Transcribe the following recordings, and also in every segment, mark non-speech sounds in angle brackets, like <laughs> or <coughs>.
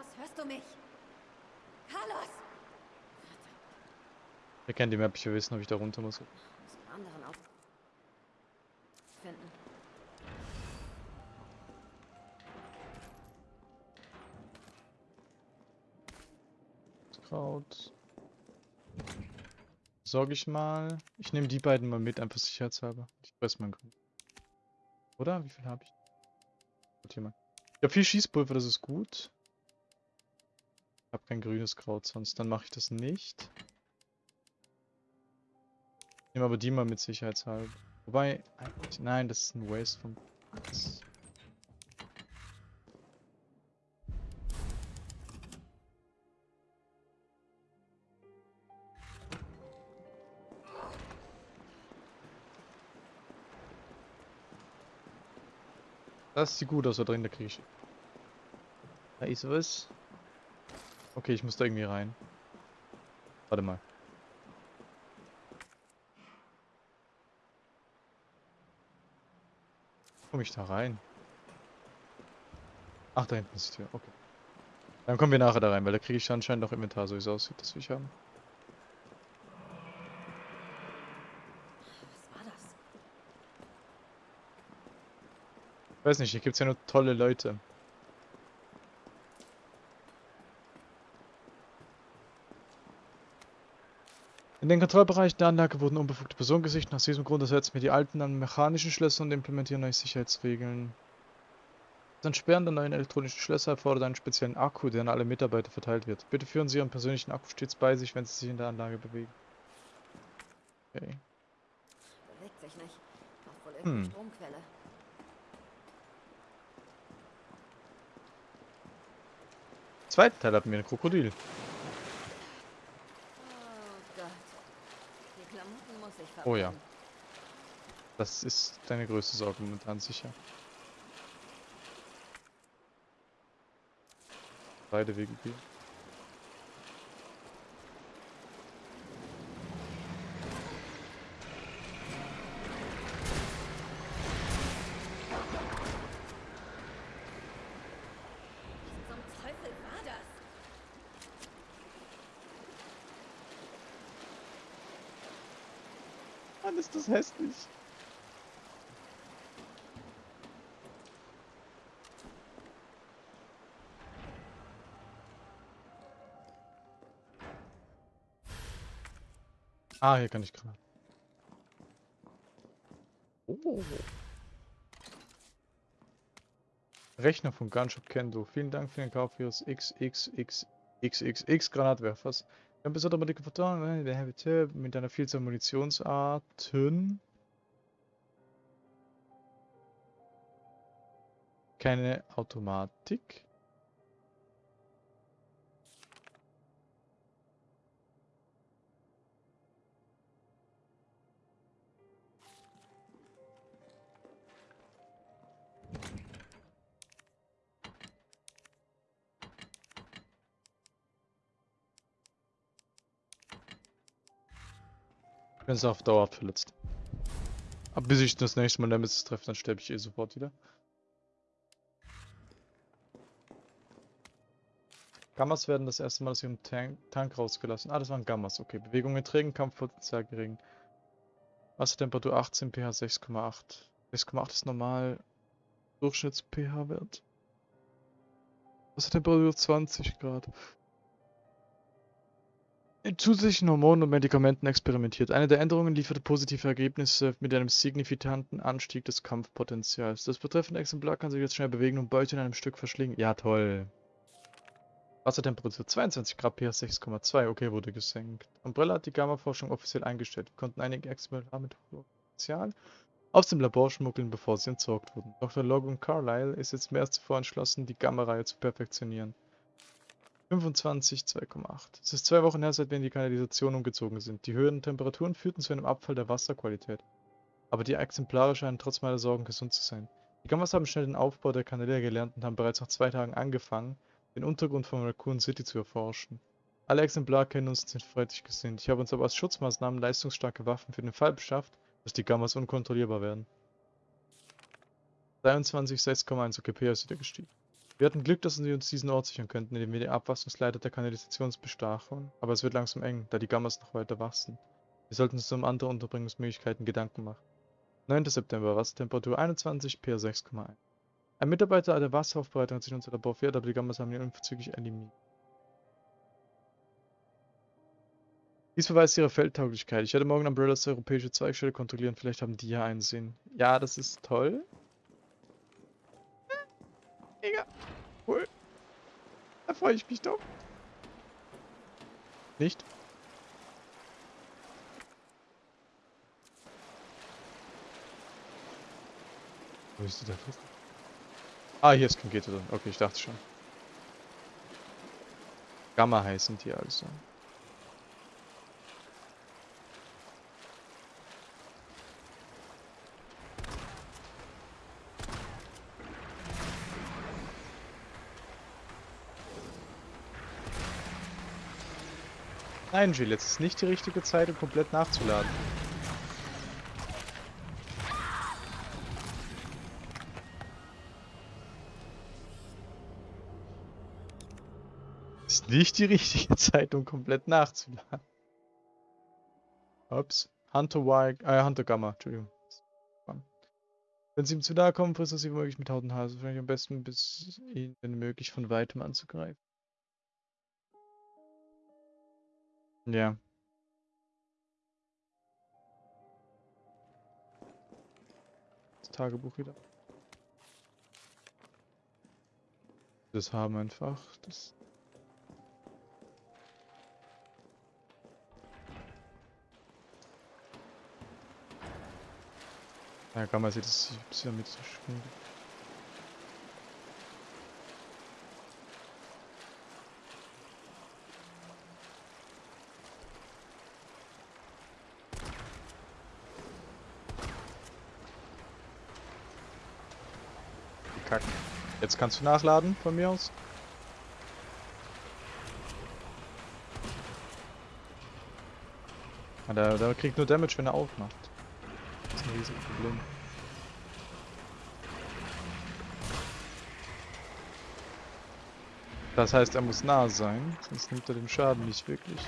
Carlos, hörst du mich? Carlos! Wir kennen die Map, ich will wissen, ob ich da runter muss. Muss einen anderen auf finden. Kraut. Sorge ich mal. Ich nehme die beiden mal mit, einfach sicherheitshalber. Ich weiß mein Grün. Oder? Wie viel habe ich? Gut, hier mal. Ich habe viel Schießpulver, das ist gut. Ich habe kein grünes Kraut sonst. Dann mache ich das nicht. Ich nehme aber die mal mit sicherheitshalber. Wobei, nein, das ist ein Waste vom... Das sieht gut aus da drin, da kriege ich. Da ist was. Okay, ich muss da irgendwie rein. Warte mal. Komme ich da rein? Ach, da hinten ist die Tür. Okay. Dann kommen wir nachher da rein, weil da kriege ich anscheinend noch Inventar, so wie es aussieht, das will ich haben. Was war das? Ich weiß nicht, hier gibt es ja nur tolle Leute. Den Kontrollbereich der Anlage wurden unbefugte Personen gesichtet. Aus diesem Grund ersetzen wir die alten an mechanischen Schlösser und implementieren neue Sicherheitsregeln. Das Entsperren der neuen elektronischen Schlösser erfordert einen speziellen Akku, der an alle Mitarbeiter verteilt wird. Bitte führen Sie Ihren persönlichen Akku stets bei sich, wenn Sie sich in der Anlage bewegen. Okay. Bewegt sich nicht. Braucht wohl irgendeine Hm. Stromquelle. Zweiten Teil hatten wir ein Krokodil. Oh Gott. Die Klamotten muss ich Oh ja. verbrennen. Das ist deine größte Sorge momentan sicher. Beide Wege gehen. Was zum Teufel war das? Mann, ist das hässlich. Ah, hier kann ich gerade. Oh. Rechner von Gunshop Kendo. Vielen Dank für den Kauf Ihres XXXXXX Granatwerfers. Ein besonderer Modifikator der Habiteur mit einer Vielzahl Munitionsarten. Keine Automatik. Ich bin auf Dauer verletzt. Aber bis ich das nächste Mal Nemesis treffe, dann sterbe ich eh sofort wieder. Gammas werden das erste Mal aus ihrem Tank, Tank rausgelassen. Ah, das waren Gammas. Okay. Bewegung in Trägen, Kampfpotenzial gering. Wassertemperatur 18, pH 6,8. 6,8 ist normal. Durchschnitts-pH-Wert. Wassertemperatur 20 Grad. Zusätzlichen Hormonen und Medikamenten experimentiert. Eine der Änderungen lieferte positive Ergebnisse mit einem signifikanten Anstieg des Kampfpotenzials. Das betreffende Exemplar kann sich jetzt schnell bewegen und Beute in einem Stück verschlingen. Ja, toll. Wassertemperatur 22 Grad, pH 6,2. Okay, wurde gesenkt. Umbrella hat die Gamma-Forschung offiziell eingestellt. Wir konnten einige Exemplare mit hohem Potenzial aus dem Labor schmuggeln, bevor sie entsorgt wurden. Dr. Logan Carlyle ist jetzt mehr als zuvor entschlossen, die Gamma-Reihe zu perfektionieren. 25, 2,8. Es ist zwei Wochen her, seit wir in die Kanalisation umgezogen sind. Die höheren Temperaturen führten zu einem Abfall der Wasserqualität. Aber die Exemplare scheinen trotz meiner Sorgen gesund zu sein. Die Gammas haben schnell den Aufbau der Kanäle gelernt und haben bereits nach zwei Tagen angefangen, den Untergrund von Raccoon City zu erforschen. Alle Exemplare kennen uns und sind freundlich gesinnt. Ich habe uns aber als Schutzmaßnahmen leistungsstarke Waffen für den Fall beschafft, dass die Gammas unkontrollierbar werden. 23, 6,1 OKP ist wieder gestiegen. Wir hatten Glück, dass sie uns diesen Ort sichern könnten, indem wir die Abwasserungsleiter der Kanalisation bestachen. Aber es wird langsam eng, da die Gammas noch weiter wachsen. Wir sollten uns um andere Unterbringungsmöglichkeiten Gedanken machen. 9. September, Wassertemperatur 21, pH 6,1. Ein Mitarbeiter der Wasseraufbereitung hat sich in unser Labor verirrt, aber die Gammas haben ihn unverzüglich eliminiert. Dies beweist ihre Feldtauglichkeit. Ich werde morgen Umbrellas europäische Zweigstelle kontrollieren. Vielleicht haben die ja einsehen. Ja, das ist toll. Cool. Da freue ich mich doch. Nicht? Wo ist die da? Ah, hier ist kein Gitter drin. Okay, ich dachte schon. Gamma heißen die also. Nein, Jill, jetzt ist nicht die richtige Zeit, um komplett nachzuladen. Ist nicht die richtige Zeit, um komplett nachzuladen. Ups. Hunter Y, äh, Hunter Gamma, Entschuldigung. Wenn sie ihm zu nahe kommen, frisst er sie womöglich mit Haut und Haar. Wahrscheinlich am besten, bis ihn, wenn möglich, von weitem anzugreifen. Ja. Das Tagebuch wieder. Das haben einfach. Das. Ja, kann man sich das bisschen mit so schwingt. Kack. Jetzt kannst du nachladen von mir aus. Ja, der, der kriegt nur Damage, wenn er aufmacht. Das ist ein riesiges Problem. Das heißt, er muss nah sein, sonst nimmt er den Schaden nicht wirklich.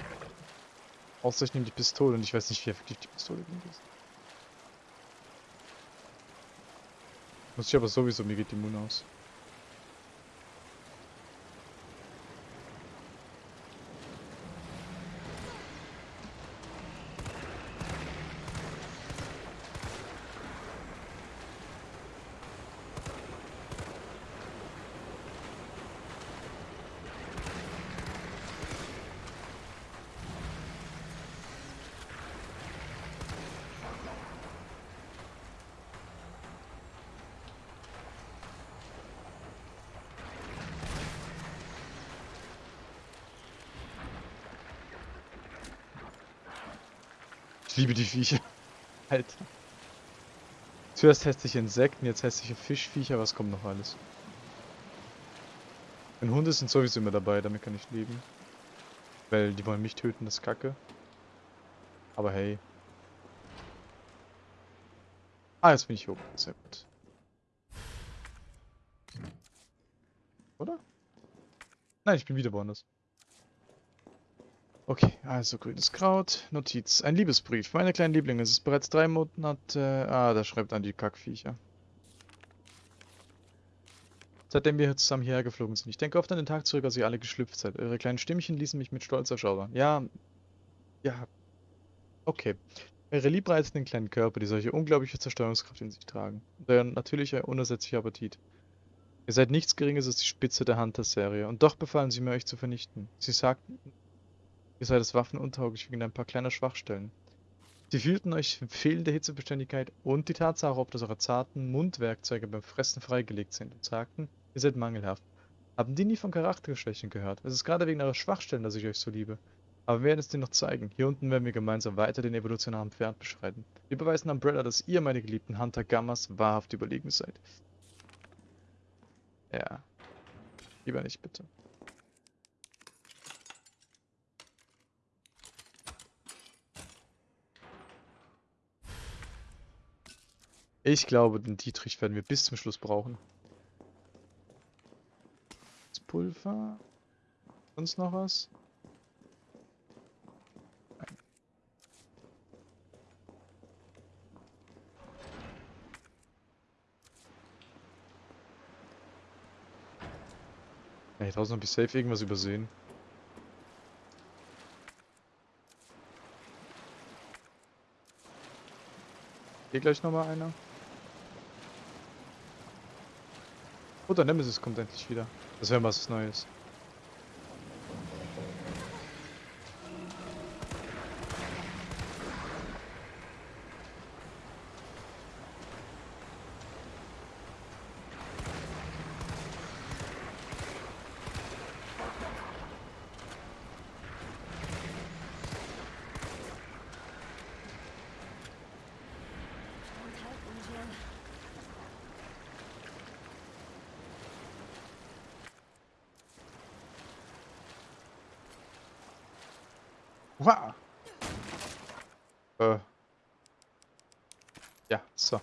Außer ich nehme die Pistole und ich weiß nicht, wie effektiv die Pistole ist. Muss ich aber sowieso, mir geht die Moon aus. Ich liebe die Viecher. <laughs> Alter. Zuerst hässliche Insekten, jetzt hässliche Fischviecher, was kommt noch alles? Und Hunde sind sowieso immer dabei, damit kann ich leben. Weil die wollen mich töten, das ist Kacke. Aber hey. Ah, jetzt bin ich oben. Sehr gut. Oder? Nein, ich bin wieder woanders. Okay, also grünes Kraut. Notiz. Ein Liebesbrief. Meine kleinen Lieblinge, es ist bereits drei Monate... Ah, da schreibt an die Kackviecher. Seitdem wir zusammen hierher geflogen sind. Ich denke oft an den Tag zurück, als ihr alle geschlüpft seid. Eure kleinen Stimmchen ließen mich mit Stolz erschaudern. Ja... Ja... Okay. Eure liebreizenden kleinen Körper, die solche unglaubliche Zerstörungskraft in sich tragen. Und euer natürlicher, unersetzlicher Appetit. Ihr seid nichts Geringes als die Spitze der Hunter-Serie. Und doch befallen sie mir, euch zu vernichten. Sie sagten, Ihr seid das waffenuntauglich wegen ein paar kleiner Schwachstellen. Sie fühlten euch fehlende Hitzebeständigkeit und die Tatsache, ob das eure zarten Mundwerkzeuge beim Fressen freigelegt sind und sagten, ihr seid mangelhaft. Haben die nie von Charakterschwächen gehört? Es ist gerade wegen eurer Schwachstellen, dass ich euch so liebe. Aber wir werden es dir noch zeigen. Hier unten werden wir gemeinsam weiter den evolutionären Pferd beschreiten. Wir beweisen Umbrella, dass ihr, meine geliebten Hunter Gammas, wahrhaft überlegen seid. Ja. Lieber nicht, bitte. Ich glaube, den Dietrich werden wir bis zum Schluss brauchen. Pulver. Sonst noch was? Nein. Ey, draußen hab ich safe irgendwas übersehen. Hier gleich nochmal einer. Der Nemesis kommt endlich wieder. Das wäre was Neues. Und halt, Angel. Wow. Äh. Ja, so.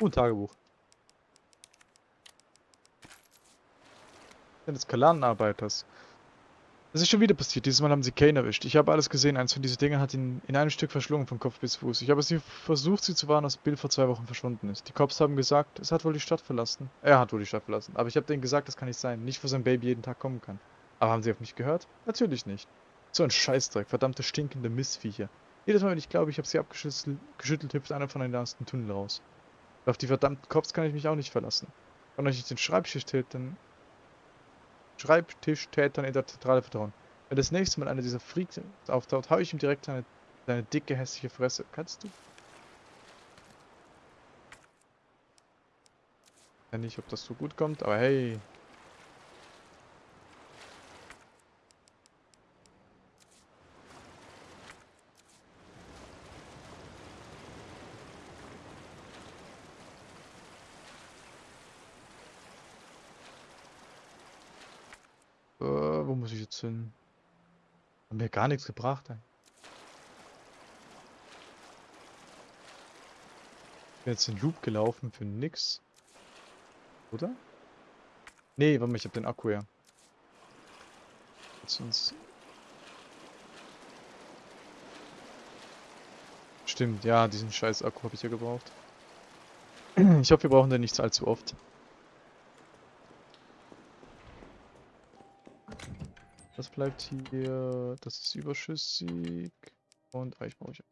Und Tagebuch. Des Kalanenarbeiters. Das ist schon wieder passiert. Dieses Mal haben sie Kane erwischt. Ich habe alles gesehen. Eins von diesen Dingen hat ihn in einem Stück verschlungen von Kopf bis Fuß. Ich habe sie versucht, sie zu warnen, dass Bill vor zwei Wochen verschwunden ist. Die Cops haben gesagt, es hat wohl die Stadt verlassen. Er hat wohl die Stadt verlassen. Aber ich habe denen gesagt, das kann nicht sein. Nicht, wo sein Baby jeden Tag kommen kann. Aber haben sie auf mich gehört? Natürlich nicht. So ein Scheißdreck, verdammte stinkende Missviecher. Jedes Mal, wenn ich glaube, ich habe sie abgeschüttelt, geschüttelt, hüpft einer von den dem Tunnel raus. Und auf die verdammten Cops kann ich mich auch nicht verlassen. Wenn euch nicht den Schreibtischtätern, Schreibtischtätern in der Zentrale vertrauen. Wenn das nächste Mal einer dieser Freaks auftaucht, hau ich ihm direkt seine, seine dicke, hässliche Fresse. Kannst du? Ja, nicht, ob das so gut kommt, aber hey. Äh, wo muss ich jetzt hin? Hat mir gar nichts gebracht. Bin jetzt in Loop gelaufen für nix. Oder? Nee, warte mal, ich hab den Akku ja. Uns. Stimmt, ja, diesen scheiß Akku habe ich ja gebraucht. <clears throat> Ich hoffe, wir brauchen den nicht allzu oft. Bleibt hier. Das ist überschüssig. Und Eich brauche ich.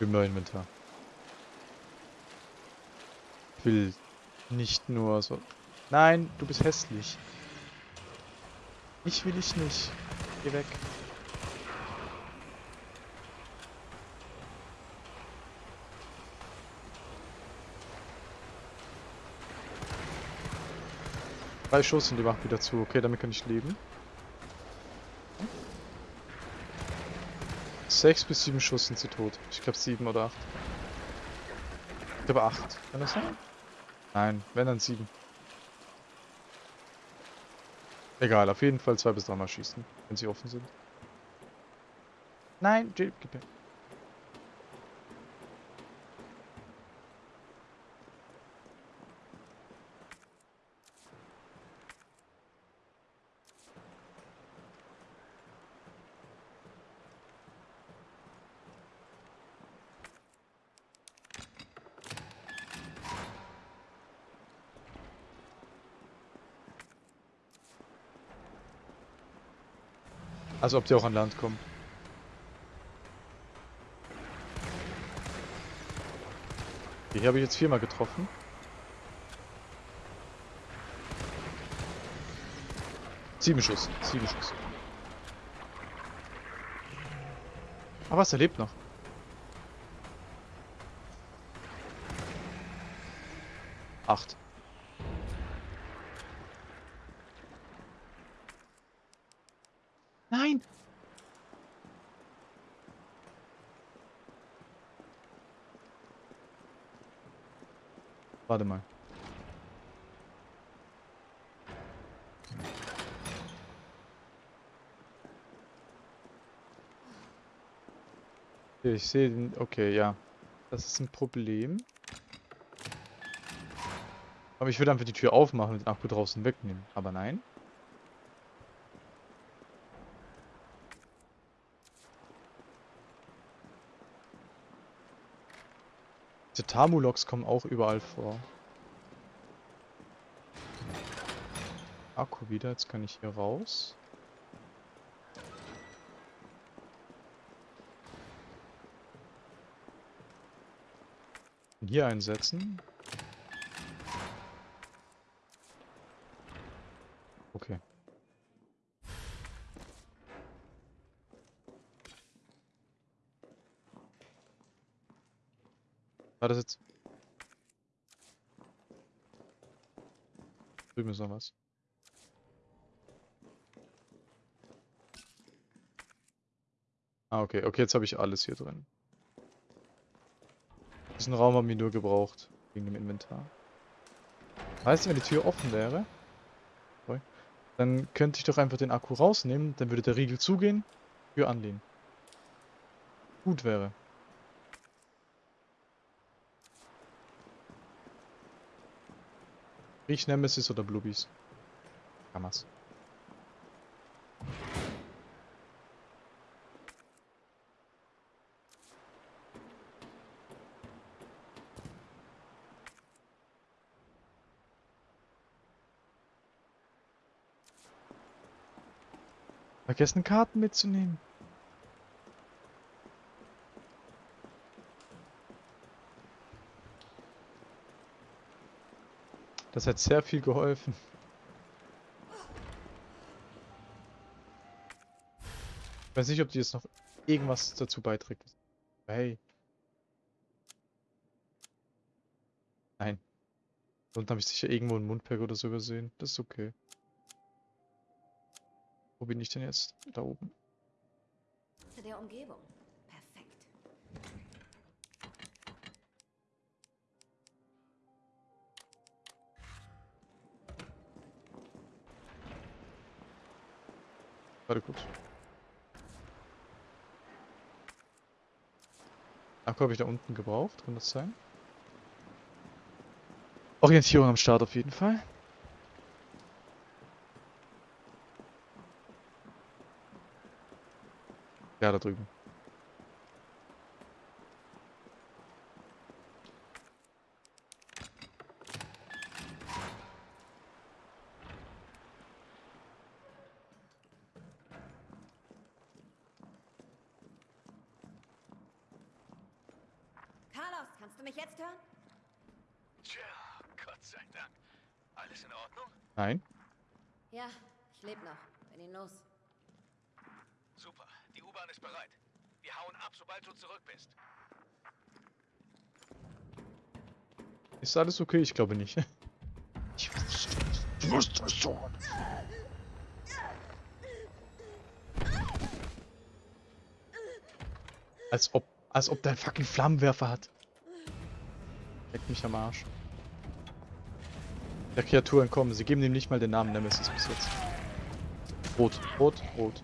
Im neuen Inventar. Ich will nicht nur so. Nein, du bist hässlich. Ich will ich nicht. Geh weg. Drei Schuss und die macht wieder zu. Okay, damit kann ich leben. Sechs bis sieben Schuss sind sie tot. Ich glaube sieben oder acht. Ich glaube acht. Kann das sein? Nein, wenn dann sieben. Egal, auf jeden Fall zwei bis dreimal schießen, wenn sie offen sind. Nein, Jill, gib mir. Also ob die auch an Land kommen. Okay, Hier habe ich jetzt viermal getroffen. Sieben Schuss, sieben Schuss. Aber was, er lebt noch. Acht. Ich sehe den. Okay, ja. Das ist ein Problem. Aber ich würde einfach die Tür aufmachen und den Akku draußen wegnehmen. Aber nein. Diese Tamu-Loks kommen auch überall vor. Akku wieder, jetzt kann ich hier raus. Hier einsetzen. Okay. War das jetzt? Drüben ist noch was. Ah, okay. Okay, jetzt habe ich alles hier drin. Diesen Raum haben wir nur gebraucht. Wegen dem Inventar. Weißt du, wenn die Tür offen wäre, dann könnte ich doch einfach den Akku rausnehmen, dann würde der Riegel zugehen, Tür anlehnen. Gut wäre. Riech Nemesis oder Bluebies? Kammer's. Vergessen Karten mitzunehmen. Das hat sehr viel geholfen. Ich weiß nicht, ob die jetzt noch irgendwas dazu beiträgt. Hey. Nein. Sonst habe ich sicher irgendwo einen Mundpack oder so übersehen. Das ist okay. Wo bin ich denn jetzt? Da oben. Zu der Umgebung. Perfekt. Warte kurz. Akku habe ich da unten gebraucht, kann das sein? Orientierung am Start auf jeden Fall. Ja, da drüben. Carlos, kannst du mich jetzt hören? Tja, Gott sei Dank. Alles in Ordnung? Nein. Ja, ich lebe noch. Bin ihn los. Super, die U-Bahn ist bereit. Wir hauen ab, sobald du zurück bist. Ist alles okay? Ich glaube nicht. <laughs> Ich wusste. Ich wusste es schon. Als ob, als ob der einen fucking Flammenwerfer hat. Leck mich am Arsch. Der Kreatur entkommen. Sie geben ihm nicht mal den Namen Nemesis bis jetzt. Rot, rot, rot.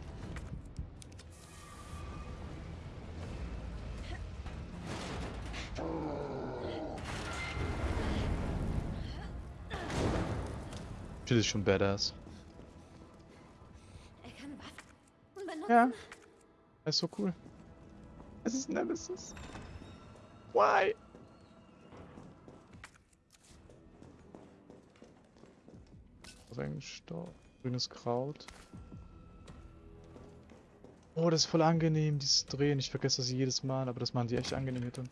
Das ist schon badass. Er kann Waffen benutzen. Ja. Das ist so cool. Es ist Nemesis. Why? Staub, grünes Kraut. Oh, das ist voll angenehm, dieses Drehen. Ich vergesse das jedes Mal, aber das machen die echt angenehm hier drin.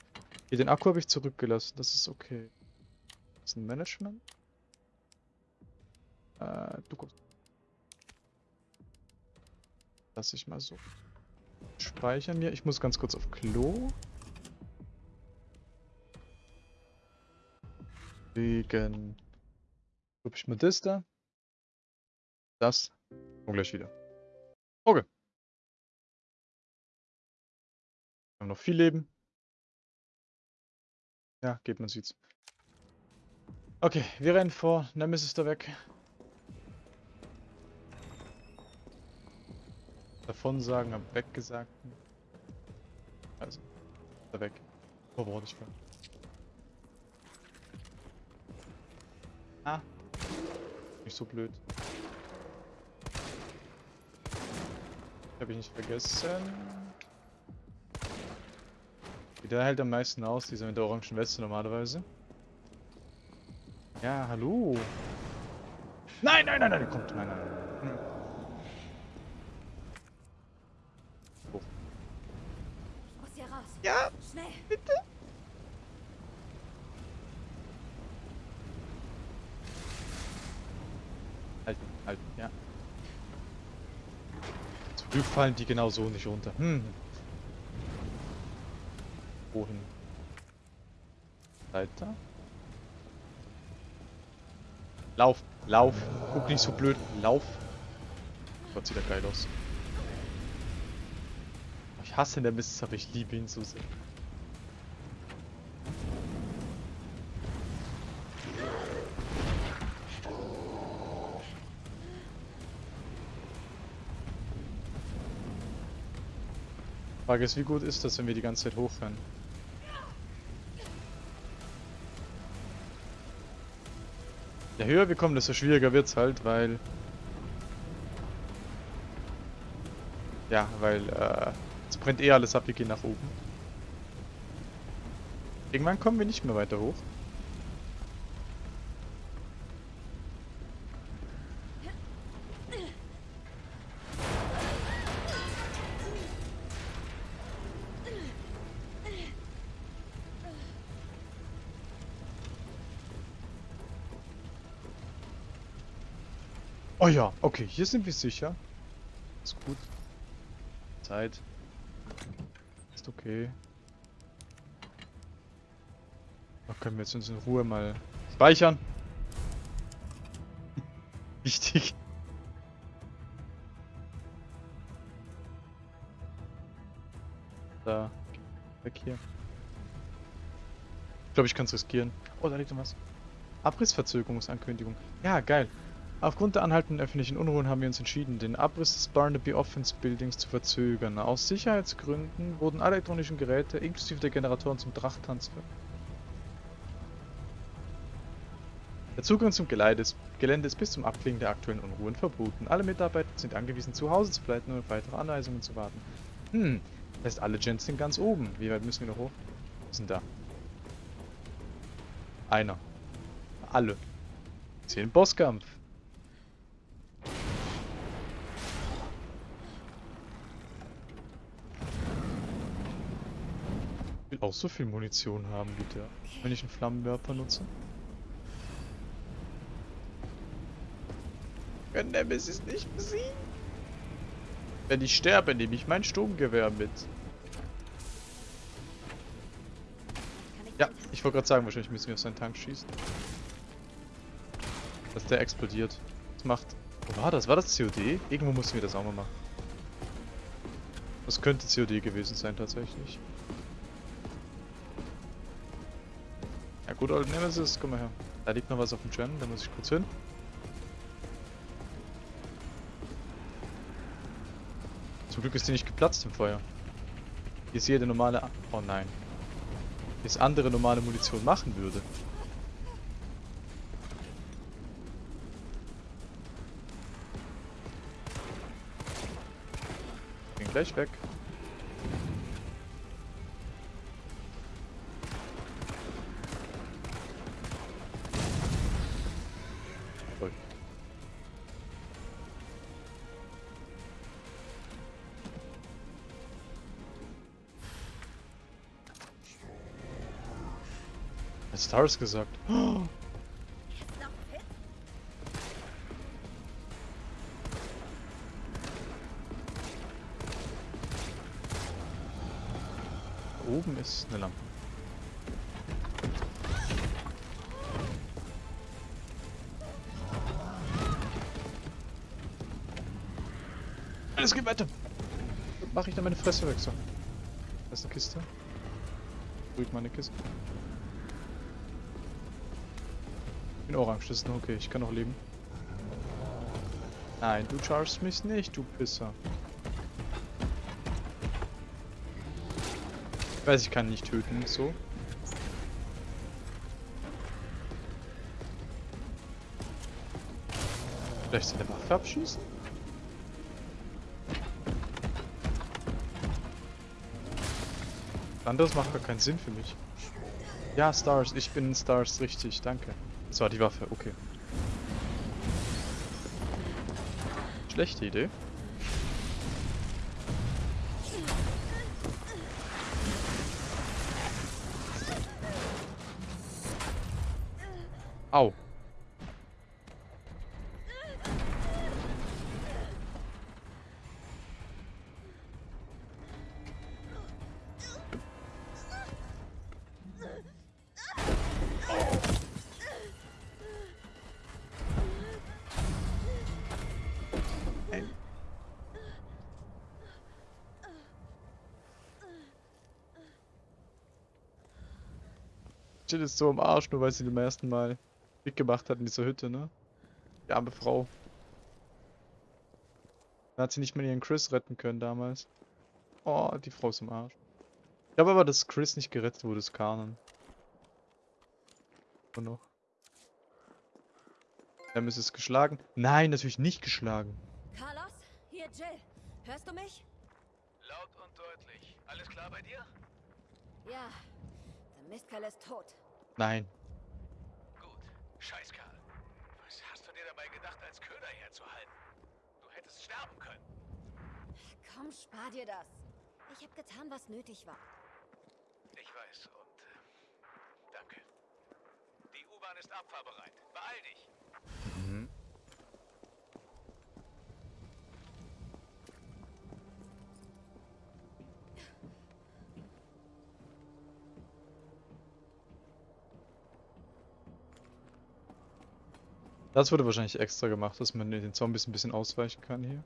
Hier, den Akku habe ich zurückgelassen, das ist okay. Das ist ein Management. Äh, du guckst. Lass ich mal so. Speichern mir. Ich muss ganz kurz auf Klo. Wegen. Guck ich mal das da. Das. Und gleich wieder. Okay. Wir haben noch viel Leben. Ja, geht, man sieht's. Okay, wir rennen vor. Nemesis da weg. Davon sagen, am Weggesagten. Also. Da weg. Oh, wo ich war. Ah. Nicht so blöd. Habe ich nicht vergessen. Der hält am meisten aus, dieser mit der orangen Weste normalerweise. Ja, hallo. Nein, nein, nein, nein, kommt, nein, nein. Hm. Hoch. Ich muss hier raus. Ja, Schnell. bitte. Halten, halten, ja. Zum Glück fallen die genau so nicht runter. Hm. Wohin? Weiter? Lauf, lauf. Guck nicht so blöd. Lauf. Gott, sieht er geil aus. Ich hasse den Mist, aber ich liebe ihn so sehr. Frage ist, wie gut ist das, wenn wir die ganze Zeit hochrennen? Je höher wir kommen, desto schwieriger wird's halt, weil... Ja, weil, äh... Es brennt eh alles ab, wir gehen nach oben. Irgendwann kommen wir nicht mehr weiter hoch. Ja, okay, hier sind wir sicher. Ist gut. Zeit. Ist okay. Da können wir jetzt uns in Ruhe mal speichern. <laughs> Wichtig. Da. Weg hier. Ich glaube, ich kann es riskieren. Oh, da liegt noch was. Abrissverzögerungsankündigung. Ja, geil. Aufgrund der anhaltenden öffentlichen Unruhen haben wir uns entschieden, den Abriss des Barnaby Offense Buildings zu verzögern. Aus Sicherheitsgründen wurden alle elektronischen Geräte inklusive der Generatoren zum Drachtanz ver Der Zugang zum Gelände ist, bis zum Abklingen der aktuellen Unruhen verboten. Alle Mitarbeiter sind angewiesen, zu Hause zu bleiben und auf weitere Anweisungen zu warten. Hm, das heißt, alle Gens sind ganz oben. Wie weit müssen wir noch hoch? Wir sind da. Einer. Alle. Zehn Bosskampf. Will auch so viel Munition haben, bitte. Wenn ich einen Flammenwerfer nutze. Wenn Nemesis nicht besiegen. Wenn ich sterbe, nehme ich mein Sturmgewehr mit. Ja, ich wollte gerade sagen, wahrscheinlich müssen wir auf seinen Tank schießen. Dass der explodiert. Das macht... Wo war das? War das COD? Irgendwo mussten wir das auch mal machen. Das könnte COD gewesen sein, tatsächlich. Ja gut, Old Nemesis, komm mal her. Da liegt noch was auf dem Gen, da muss ich kurz hin. Zum Glück ist die nicht geplatzt im Feuer. Hier ist jede normale... Oh nein. Wie es andere normale Munition machen würde. Bin gleich weg. Stars gesagt. Oben ist eine Lampe. Alles geht weiter. Mach ich da meine Fresse weg, so. Da ist eine Kiste. Ruhig meine Kiste. Bin ist noch okay. Ich kann noch leben. Nein, du chargst mich nicht, du Pisser. weiß, ich kann nicht töten, so. Vielleicht seine Waffe abschießen? Anderes macht gar keinen Sinn für mich. Ja, Stars, ich bin Stars, richtig, danke. Das war die Waffe, okay. Schlechte Idee. Jill ist so am Arsch, nur weil sie beim ersten Mal Blick gemacht hat in dieser Hütte, ne? Die arme Frau. Dann hat sie nicht mal ihren Chris retten können damals. Oh, die Frau ist am Arsch. Ich glaube aber, dass Chris nicht gerettet wurde, ist Kanon. Und noch. Er ist es geschlagen. Nein, natürlich nicht geschlagen. Carlos, hier Jill. Hörst du mich? Laut und deutlich. Alles klar bei dir? Ja. Der Mistkerl ist tot. Nein. Gut. Scheiß Karl. Was hast du dir dabei gedacht, als Köder herzuhalten? Du hättest sterben können. Komm, spar dir das. Ich habe getan, was nötig war. Ich weiß und äh, danke. Die U-Bahn ist abfahrbereit. Beeil dich. Das wurde wahrscheinlich extra gemacht, dass man den Zombies ein bisschen ausweichen kann hier.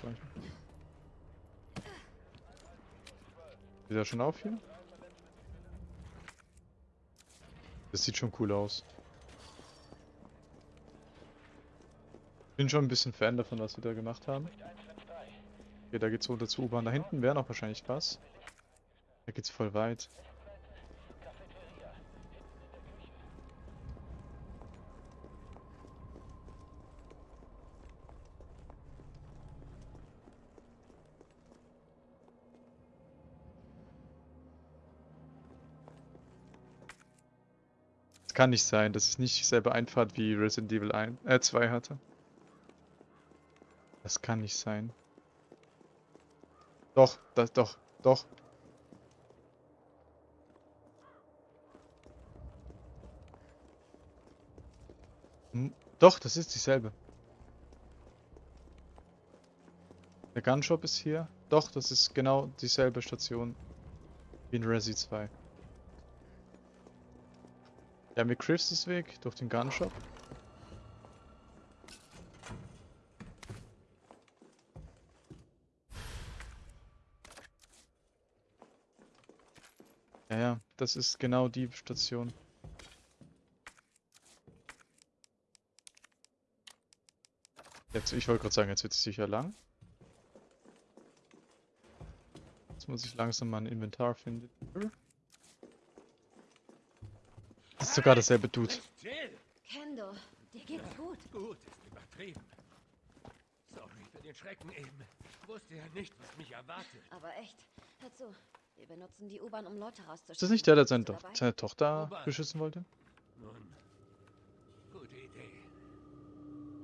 So, ich- Geht er schon auf hier? Das sieht schon cool aus. Bin schon ein bisschen Fan davon, was wir da gemacht haben. Okay, da geht's runter zur U-Bahn. Da hinten wäre noch wahrscheinlich was. Da geht's voll weit. Kann nicht sein, dass es nicht dieselbe Einfahrt wie Resident Evil 1, äh 2 hatte. Das kann nicht sein. Doch, das, doch, doch. Hm, Doch, das ist dieselbe. Der Gunshop ist hier. Doch, das ist genau dieselbe Station wie in Resi 2. Ja, mit Chris Weg durch den Gunshop. Ja, ja, das ist genau die Station. Jetzt, ich wollte gerade sagen, jetzt wird es sicher lang. Jetzt muss ich langsam mal ein Inventar finden. Das ist sogar dasselbe Dude. Kendo, dir geht's gut. Gut, ist übertrieben. Sorry für den Schrecken eben. Ich wusste ja nicht, was mich erwartet. Aber echt, hör zu. Wir benutzen die U-Bahn, um Leute rauszuschicken. Ist das nicht der, der seine, dabei? seine Tochter beschützen wollte? Nun, gute Idee.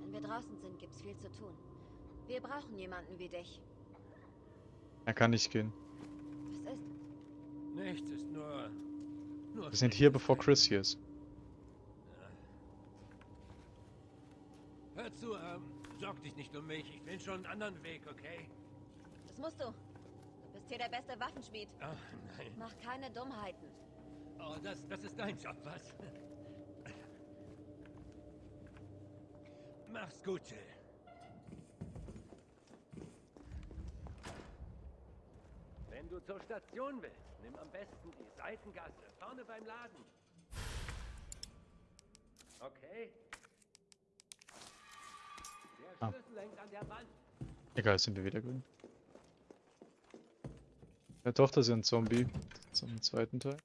Wenn wir draußen sind, gibt's viel zu tun. Wir brauchen jemanden wie dich. Er kann nicht gehen. Was ist? Nichts ist nur... nur Wir sind hier, bevor Chris hier ist. Hör zu, ähm, sorg dich nicht um mich. Ich bin schon einen anderen Weg, okay? Das musst du. Bist hier der beste Waffenschmied. Ach, nein. Mach keine Dummheiten. Oh, das, das ist dein Job, was? Mach's gut, Jill. Wenn du zur Station willst, nimm am besten die Seitengasse vorne beim Laden. Okay. Der Ah. Schlüssel hängt an der Wand. Egal, sind wir wieder grün. Ist ja ein Zombie. Im zweiten Teil.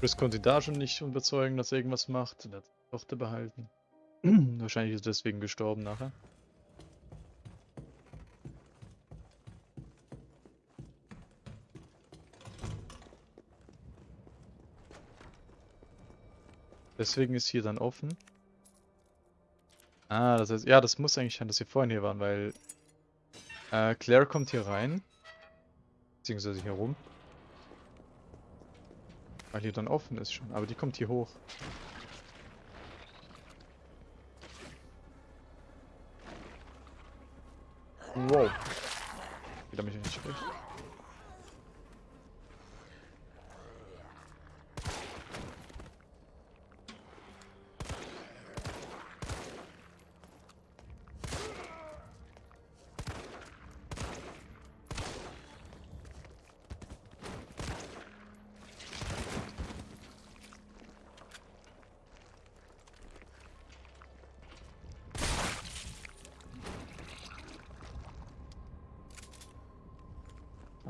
Chris konnte ihn da schon nicht überzeugen, dass er irgendwas macht. Er hat die Tochter behalten. <clears throat> Wahrscheinlich ist deswegen gestorben nachher. Deswegen ist hier dann offen. Ah, das heißt, ja, das muss eigentlich sein, dass wir vorhin hier waren, weil äh, Claire kommt hier rein. Beziehungsweise hier rum. Weil hier dann offen ist schon, aber die kommt hier hoch. Wow. Wieder mich nicht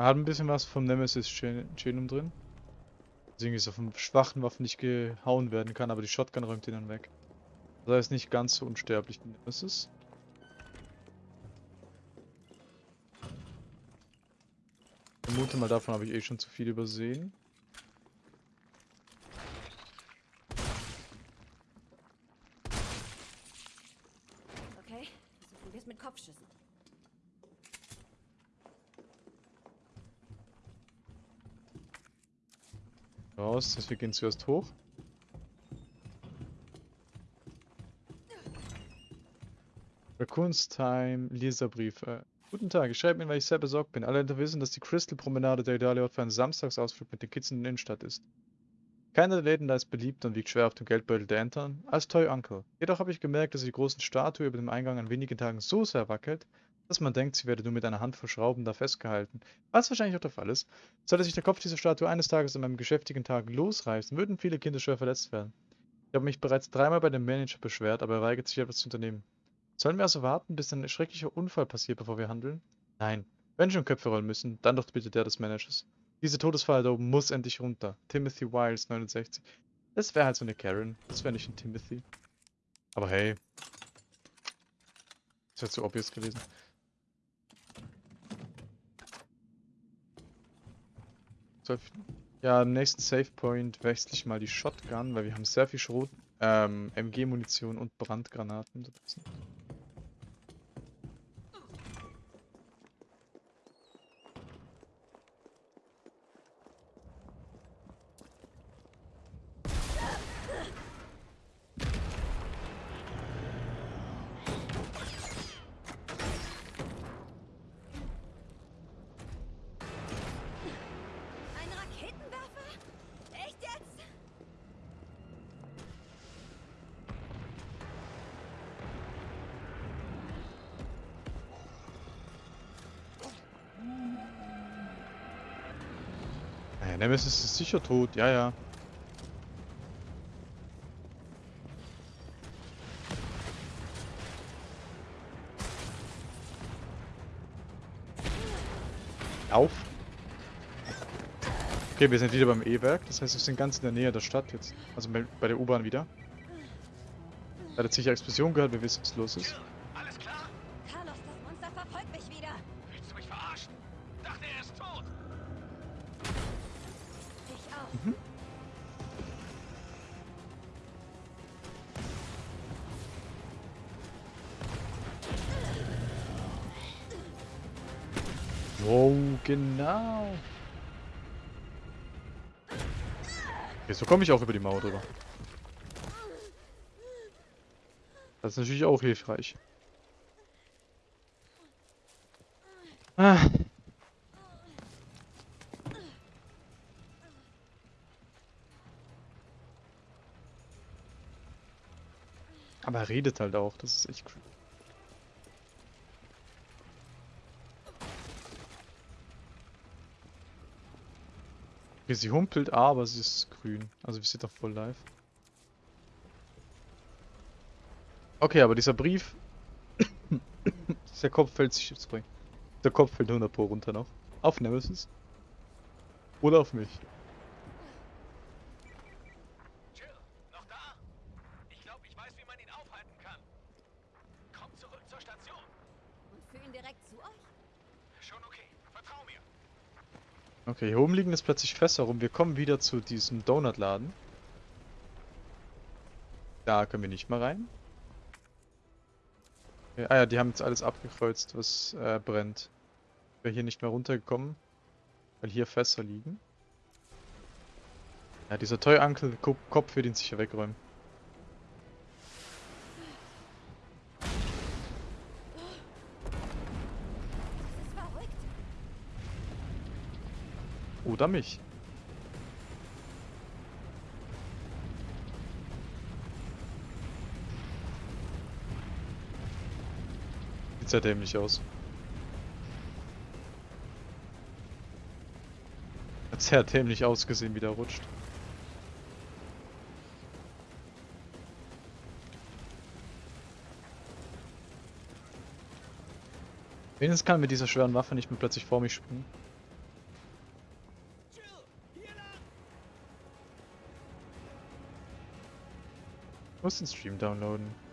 hat ein bisschen was vom Nemesis Gen- Genum drin. Deswegen ist er von schwachen Waffen nicht gehauen werden kann, aber die Shotgun räumt ihn dann weg. Das heißt nicht ganz so unsterblich wie Nemesis. Ich vermute mal, davon habe ich eh schon zu viel übersehen. Okay, versuchen wir es mit Kopfschüssen. Raus, das heißt, wir gehen zuerst hoch. Raccoons Time, Leserbrief. Äh, guten Tag, ich schreibe Ihnen, weil ich sehr besorgt bin. Alle wissen, dass die Crystal Promenade der ideale Ort für einen Samstagsausflug mit den Kids in der Innenstadt ist. Keiner der Läden da ist beliebt und wiegt schwer auf dem Geldbeutel der Eltern als Toy Uncle. Jedoch habe ich gemerkt, dass die großen Statue über dem Eingang an wenigen Tagen so sehr wackelt, dass man denkt, sie werde nur mit einer Handvoll Schrauben da festgehalten. Was wahrscheinlich auch der Fall ist. Sollte sich der Kopf dieser Statue eines Tages an einem geschäftigen Tag losreißen, würden viele Kinder schwer verletzt werden. Ich habe mich bereits dreimal bei dem Manager beschwert, aber er weigert sich etwas zu unternehmen. Sollen wir also warten, bis ein schrecklicher Unfall passiert, bevor wir handeln? Nein. Wenn schon Köpfe rollen müssen, dann doch bitte der des Managers. Diese Todesfalle da oben muss endlich runter. Timothy Wiles, 69. Das wäre halt so eine Karen. Das wäre nicht ein Timothy. Aber hey. Das wäre zu obvious gewesen. Ja, am nächsten Save Point wechsle ich mal die Shotgun, weil wir haben sehr viel Schrot, ähm, MG-Munition und Brandgranaten. da Naja, Nemesis ist sicher tot, ja, ja. Auf. Okay, wir sind wieder beim E-Werk, das heißt, wir sind ganz in der Nähe der Stadt jetzt. Also bei der U-Bahn wieder. Er hat jetzt sicher Explosion gehört, wir wissen, was los ist. So komme ich auch über die Mauer drüber. Das ist natürlich auch hilfreich. Ah. Aber er redet halt auch, das ist echt cool. Okay, sie humpelt, aber sie ist grün. Also wir sind doch voll live. Okay, aber dieser Brief. <coughs> dieser Kopf fällt sich. Sorry. Der Kopf fällt 100 Pro runter noch. Auf Nemesis. Oder auf mich. Jill, noch da? Ich glaube, ich weiß, wie man ihn aufhalten kann. Komm zurück zur Station. Und führen direkt zu euch? Schon okay. Vertrau mir. Okay, hier oben liegen jetzt plötzlich Fässer rum. Wir kommen wieder zu diesem Donutladen. Da können wir nicht mal rein. Okay, ah ja, die haben jetzt alles abgekreuzt, was äh, brennt. Wäre hier nicht mehr runtergekommen, weil hier Fässer liegen. Ja, dieser Toy Uncle Ko- Kopf wird ihn sicher wegräumen. Oder mich. Sieht sehr dämlich aus. Hat sehr dämlich ausgesehen, wie der rutscht. Wenigstens kann mit dieser schweren Waffe nicht mehr plötzlich vor mich springen. Ich muss den Stream downloaden.